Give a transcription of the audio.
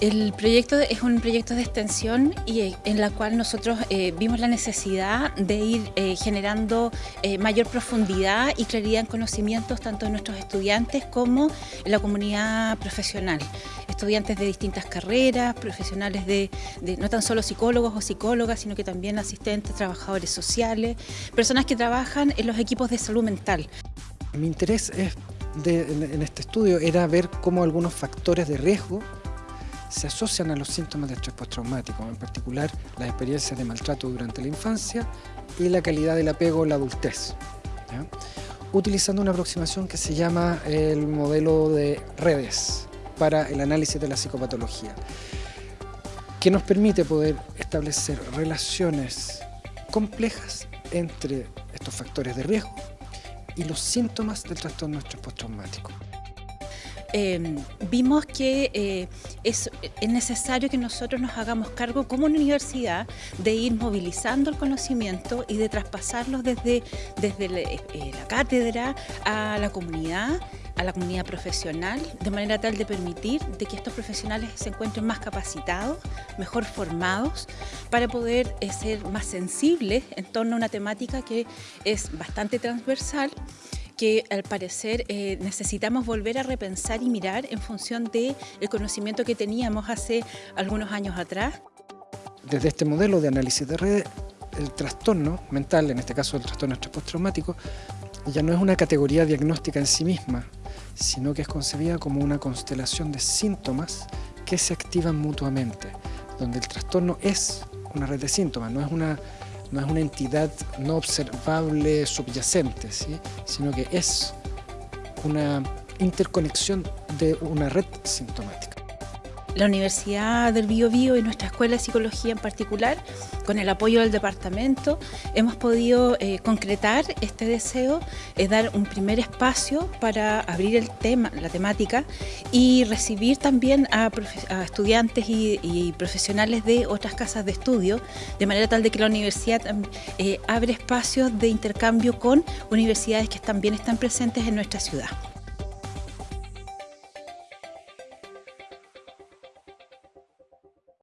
El proyecto es un proyecto de extensión y eh, en la cual nosotros eh, vimos la necesidad de ir eh, generando mayor profundidad y claridad en conocimientos tanto de nuestros estudiantes como en la comunidad profesional. Estudiantes de distintas carreras, profesionales de, no tan solo psicólogos o psicólogas, sino que también asistentes, trabajadores sociales, personas que trabajan en los equipos de salud mental. Mi interés en este estudio era ver cómo algunos factores de riesgo se asocian a los síntomas de estrés postraumático, en particular las experiencias de maltrato durante la infancia y la calidad del apego en la adultez. Utilizando una aproximación que se llama el modelo de redes para el análisis de la psicopatología, que nos permite poder establecer relaciones complejas entre estos factores de riesgo y los síntomas del trastorno estrés postraumático. Em, vimos que eh, es, necesario que nosotros nos hagamos cargo como universidad de ir movilizando el conocimiento y de traspasarlo desde, desde eh, la cátedra a la comunidad a la comunidad profesional, de manera tal de permitir de que estos profesionales se encuentren más capacitados, mejor formados, para poder eh, ser más sensibles en torno a una temática que es bastante transversal que al parecer eh, necesitamos volver a repensar y mirar en función del el conocimiento que teníamos hace algunos años atrás. Desde este modelo de análisis de redes, el trastorno mental, en este caso el trastorno estrés postraumático, ya no es una categoría diagnóstica en sí misma, sino que es concebida como una constelación de síntomas que se activan mutuamente, donde el trastorno es una red de síntomas, no es una no es una entidad no observable subyacente, sino que es una interconexión de una red sintomática la Universidad del Bio, Bio y nuestra Escuela de Psicología en particular, con el apoyo del departamento, hemos podido eh, concretar este deseo, es eh, dar un primer espacio para abrir el tema, la temática y recibir también a, estudiantes y, profesionales de otras casas de estudio, de manera tal de que la universidad eh, abre espacios de intercambio con universidades que también están presentes en nuestra ciudad.